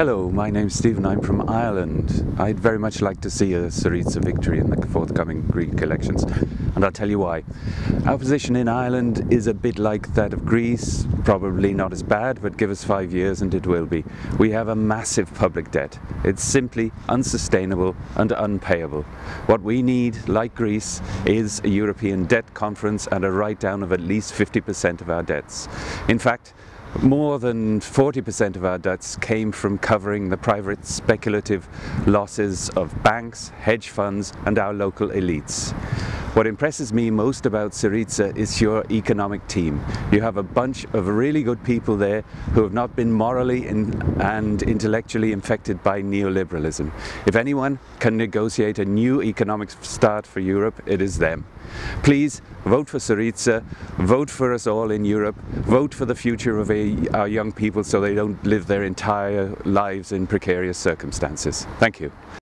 Hello, my name's Stephen. I'm from Ireland. I'd very much like to see a Syriza victory in the forthcoming Greek elections, and I'll tell you why. Our position in Ireland is a bit like that of Greece, probably not as bad, but give us five years and it will be. We have a massive public debt. It's simply unsustainable and unpayable. What we need, like Greece, is a European debt conference and a write-down of at least 50% of our debts. In fact, more than 40% of our debts came from covering the private speculative losses of banks, hedge funds and our local elites. What impresses me most about Syriza is your economic team. You have a bunch of really good people there who have not been morally and intellectually infected by neoliberalism. If anyone can negotiate a new economic start for Europe, it is them. Please vote for Syriza, vote for us all in Europe, vote for the future of our young people so they don't live their entire lives in precarious circumstances. Thank you.